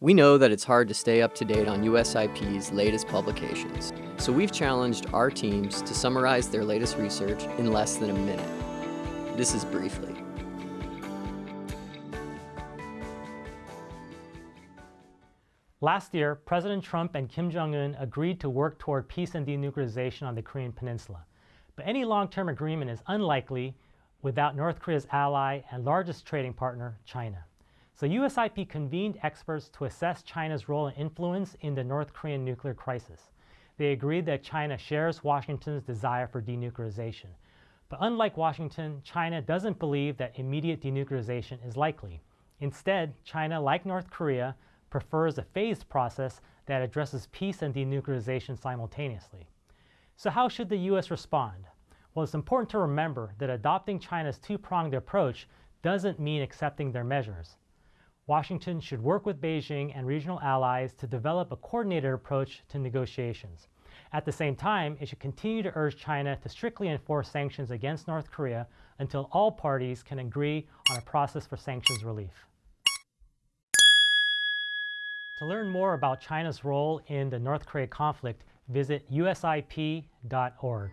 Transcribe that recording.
We know that it's hard to stay up to date on USIP's latest publications, so we've challenged our teams to summarize their latest research in less than a minute. This is Briefly. Last year, President Trump and Kim Jong-un agreed to work toward peace and denuclearization on the Korean Peninsula. But any long-term agreement is unlikely without North Korea's ally and largest trading partner, China. So USIP convened experts to assess China's role and influence in the North Korean nuclear crisis. They agreed that China shares Washington's desire for denuclearization. But unlike Washington, China doesn't believe that immediate denuclearization is likely. Instead, China, like North Korea, prefers a phased process that addresses peace and denuclearization simultaneously. So how should the U.S. respond? Well, it's important to remember that adopting China's two-pronged approach doesn't mean accepting their measures. Washington should work with Beijing and regional allies to develop a coordinated approach to negotiations. At the same time, it should continue to urge China to strictly enforce sanctions against North Korea until all parties can agree on a process for sanctions relief. To learn more about China's role in the North Korea conflict, visit usip.org.